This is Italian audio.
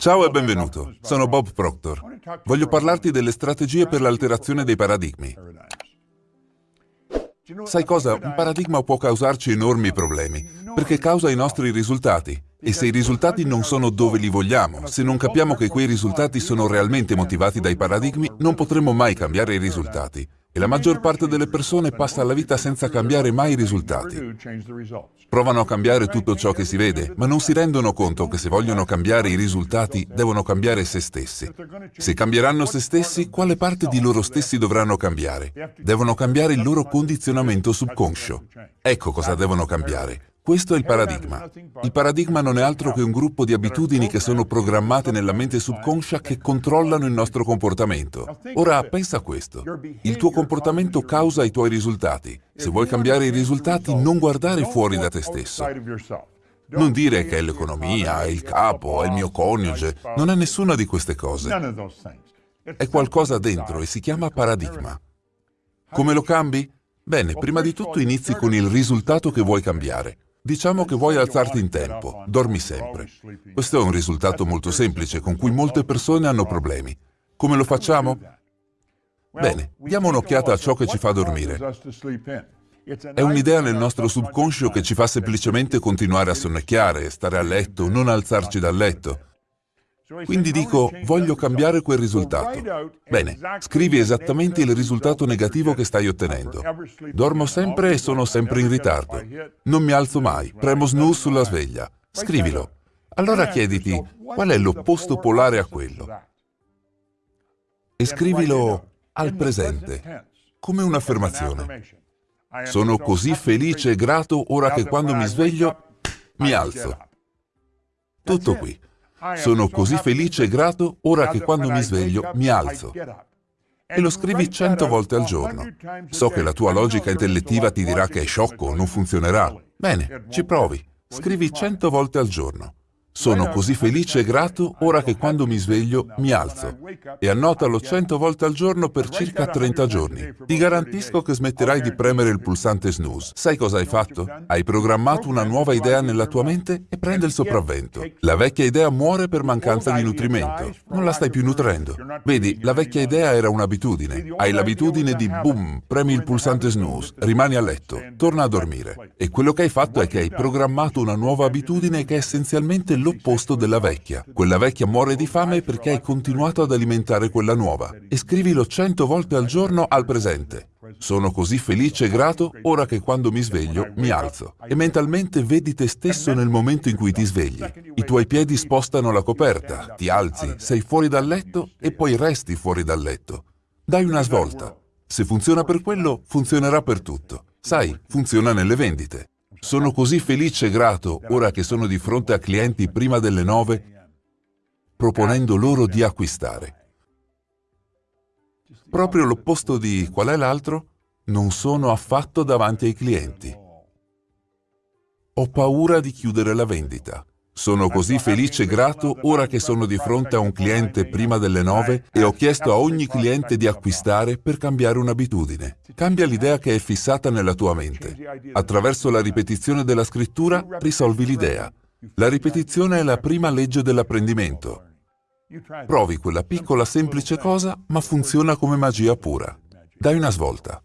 Ciao e benvenuto, sono Bob Proctor. Voglio parlarti delle strategie per l'alterazione dei paradigmi. Sai cosa? Un paradigma può causarci enormi problemi, perché causa i nostri risultati. E se i risultati non sono dove li vogliamo, se non capiamo che quei risultati sono realmente motivati dai paradigmi, non potremo mai cambiare i risultati. E la maggior parte delle persone passa la vita senza cambiare mai i risultati. Provano a cambiare tutto ciò che si vede, ma non si rendono conto che se vogliono cambiare i risultati devono cambiare se stessi. Se cambieranno se stessi, quale parte di loro stessi dovranno cambiare? Devono cambiare il loro condizionamento subconscio. Ecco cosa devono cambiare. Questo è il paradigma. Il paradigma non è altro che un gruppo di abitudini che sono programmate nella mente subconscia che controllano il nostro comportamento. Ora, pensa a questo. Il tuo comportamento causa i tuoi risultati. Se vuoi cambiare i risultati, non guardare fuori da te stesso. Non dire che è l'economia, è il capo, è il mio coniuge. Non è nessuna di queste cose. È qualcosa dentro e si chiama paradigma. Come lo cambi? Bene, prima di tutto inizi con il risultato che vuoi cambiare. Diciamo che vuoi alzarti in tempo, dormi sempre. Questo è un risultato molto semplice con cui molte persone hanno problemi. Come lo facciamo? Bene, diamo un'occhiata a ciò che ci fa dormire. È un'idea nel nostro subconscio che ci fa semplicemente continuare a sonnecchiare, stare a letto, non alzarci dal letto. Quindi dico, voglio cambiare quel risultato. Bene, scrivi esattamente il risultato negativo che stai ottenendo. Dormo sempre e sono sempre in ritardo. Non mi alzo mai, premo snooze sulla sveglia. Scrivilo. Allora chiediti, qual è l'opposto polare a quello? E scrivilo al presente, come un'affermazione. Sono così felice e grato ora che quando mi sveglio mi alzo. Tutto qui. Sono così felice e grato ora che quando mi sveglio mi alzo. E lo scrivi cento volte al giorno. So che la tua logica intellettiva ti dirà che è sciocco, non funzionerà. Bene, ci provi. Scrivi cento volte al giorno. Sono così felice e grato ora che quando mi sveglio mi alzo. E annotalo cento volte al giorno per circa 30 giorni. Ti garantisco che smetterai di premere il pulsante snooze. Sai cosa hai fatto? Hai programmato una nuova idea nella tua mente e prende il sopravvento. La vecchia idea muore per mancanza di nutrimento. Non la stai più nutrendo. Vedi, la vecchia idea era un'abitudine. Hai l'abitudine di boom, premi il pulsante snooze, rimani a letto, torna a dormire. E quello che hai fatto è che hai programmato una nuova abitudine che è essenzialmente l'opposto della vecchia. Quella vecchia muore di fame perché hai continuato ad alimentare quella nuova. E scrivilo cento volte al giorno al presente. Sono così felice e grato ora che quando mi sveglio mi alzo. E mentalmente vedi te stesso nel momento in cui ti svegli. I tuoi piedi spostano la coperta, ti alzi, sei fuori dal letto e poi resti fuori dal letto. Dai una svolta. Se funziona per quello, funzionerà per tutto. Sai, funziona nelle vendite. Sono così felice e grato ora che sono di fronte a clienti prima delle nove, proponendo loro di acquistare. Proprio l'opposto di qual è l'altro? Non sono affatto davanti ai clienti. Ho paura di chiudere la vendita. Sono così felice e grato ora che sono di fronte a un cliente prima delle nove e ho chiesto a ogni cliente di acquistare per cambiare un'abitudine. Cambia l'idea che è fissata nella tua mente. Attraverso la ripetizione della scrittura risolvi l'idea. La ripetizione è la prima legge dell'apprendimento. Provi quella piccola semplice cosa, ma funziona come magia pura. Dai una svolta.